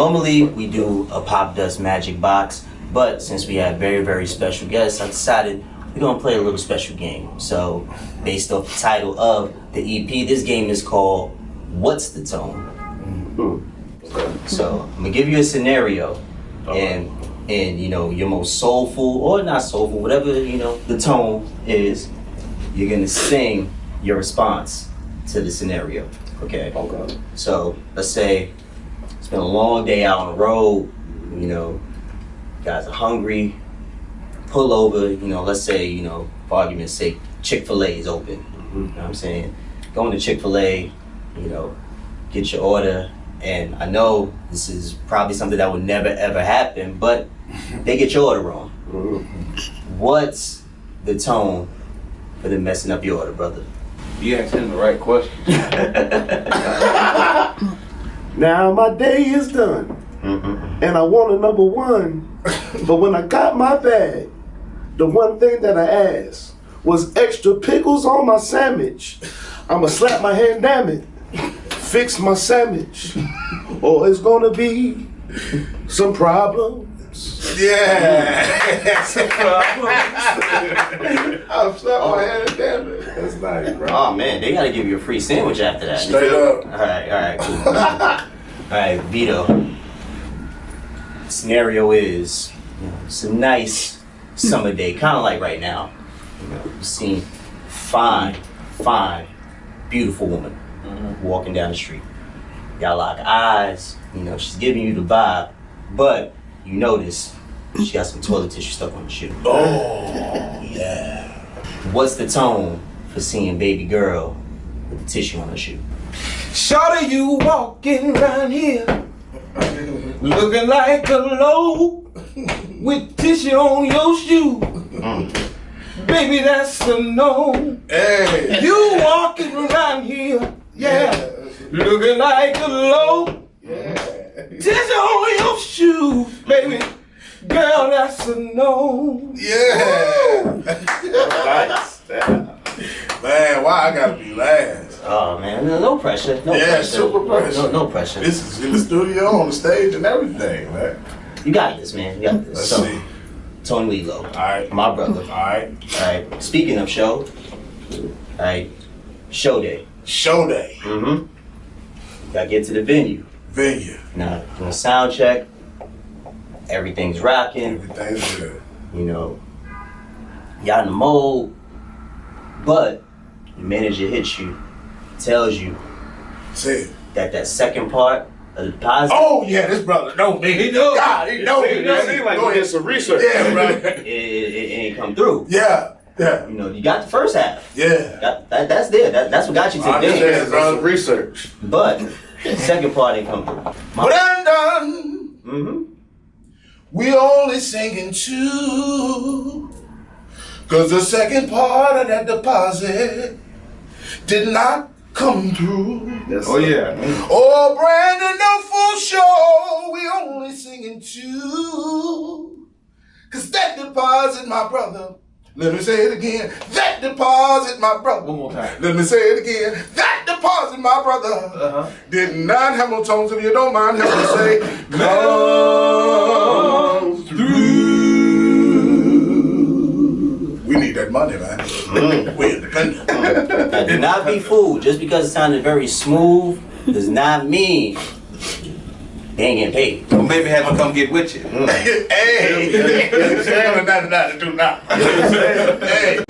normally we do a Popdust magic box, but since we have very very special guests, I decided we're gonna play a little special game. So, based off the title of the EP, this game is called "What's the Tone." So I'm gonna give you a scenario, and and you know your most soulful or not soulful, whatever you know the tone is, you're gonna sing your response to the scenario. Okay. Okay. So let's say it's been a long day out on the road. You know, guys are hungry. Pull over. You know, let's say you know, for argument's sake, Chick Fil A is open. Mm-hmm. You know what I'm saying? Going to Chick Fil A. You know, get your order. And I know this is probably something that would never ever happen, but they get your order wrong. Mm-hmm. What's the tone for them messing up your order, brother? You asked him the right question. Now my day is done, Mm-mm. and I want a number one. but when I got my bag, the one thing that I asked was extra pickles on my sandwich. I'ma slap my hand, damn it. Fix my sandwich, or it's gonna be some problems. Yeah. Some problems. I'll slap my hand, damn it. That's nice, bro. Oh man, they gotta give you a free sandwich after that. Straight up. All right, all right, cool. all right, Vito. Scenario is you know, it's a nice summer day, kind of like right now. You know, you see fine, fine, beautiful woman mm-hmm. walking down the street. Y'all lock eyes. You know, she's giving you the vibe, but you notice she got some toilet tissue stuck on the shoe. Oh, yeah. What's the tone for seeing baby girl with the tissue on her shoe? Shawty, you walking around here looking like a low with tissue on your shoe. Baby, that's a no. Hey. You walking around here, yeah, looking like a low. Tissue on your shoe, baby. Girl, that's a no. Yeah. Nice. Yeah. Man, why I gotta be last? Oh man, no, no pressure. No Yeah, pressure. super pressure. No, no pressure. This is in the studio, on the stage, and everything, man. you got this, man. You got this. Let's so, see. Tony Lilo, All right. my brother. All right. All right. Speaking of show, all right, show day. Show day. Mm-hmm. Gotta get to the venue. Venue. Now, doing sound check. Everything's rocking. Everything's good. You know, y'all in the mode, but the manager hits you, tells you Say it. that that second part of the deposit. Oh, yeah, this brother know me. He know. God, he know me. It seems like you did some research. Yeah, right. it, it, it ain't come through. Yeah. Yeah. You know, you got the first half. Yeah. That, that, that's there. That, that's what got you to the I understand, dance. bro. Some research. But the second part ain't come through. But I'm done. Mm-hmm. We only singing two. Cause the second part of that deposit did not come through. Yes, Oh yeah. Oh, Brandon, no full show. We only singing two. Cause that deposit, my brother. Let me say it again. That deposit, my brother. One more time. Let me say it again. That deposit, my brother. Uh-huh. Did not have no tones if you don't mind help me say come through. We need that money, man. we independent. Now, do not be fooled. Just because it sounded very smooth does not mean they ain't getting paid. Well, maybe have him come get with you. hey, hey, do not. Hey.